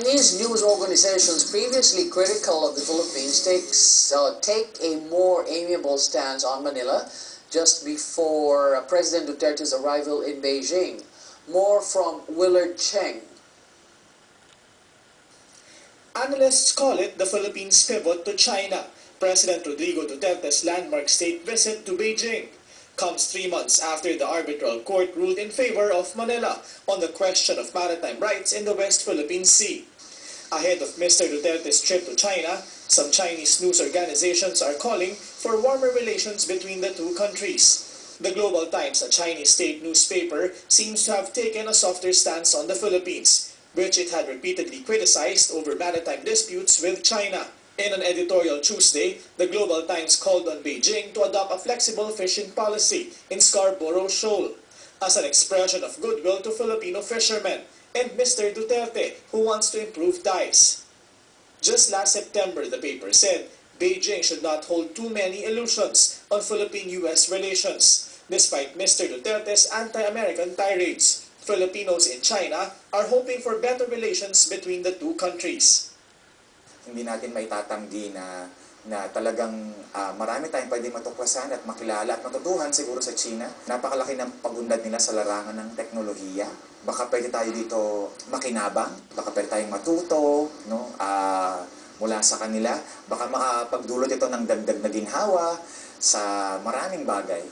Chinese news organizations previously critical of the Philippines takes, uh, take a more amiable stance on Manila just before uh, President Duterte's arrival in Beijing. More from Willard Cheng. Analysts call it the Philippines' pivot to China. President Rodrigo Duterte's landmark state visit to Beijing comes three months after the arbitral court ruled in favor of Manila on the question of maritime rights in the West Philippine Sea. Ahead of Mr. Duterte's trip to China, some Chinese news organizations are calling for warmer relations between the two countries. The Global Times, a Chinese state newspaper, seems to have taken a softer stance on the Philippines, which it had repeatedly criticized over maritime disputes with China. In an editorial Tuesday, the Global Times called on Beijing to adopt a flexible fishing policy in Scarborough Shoal as an expression of goodwill to Filipino fishermen and Mr. Duterte, who wants to improve ties. Just last September, the paper said Beijing should not hold too many illusions on Philippine-US relations, despite Mr. Duterte's anti-American tirades. Filipinos in China are hoping for better relations between the two countries. hindi natin may tatanggi na na talagang ah, marami tayong pwede matuklasan at makilala at matutuhan siguro sa China. Napakalaki ng pagundad nila sa larangan ng teknolohiya. Baka pwede tayo dito makinabang, baka pwede tayong matuto, no? Ah, mula sa kanila. Baka makapagdulot ito ng dagdag na ginhawa sa maraming bagay.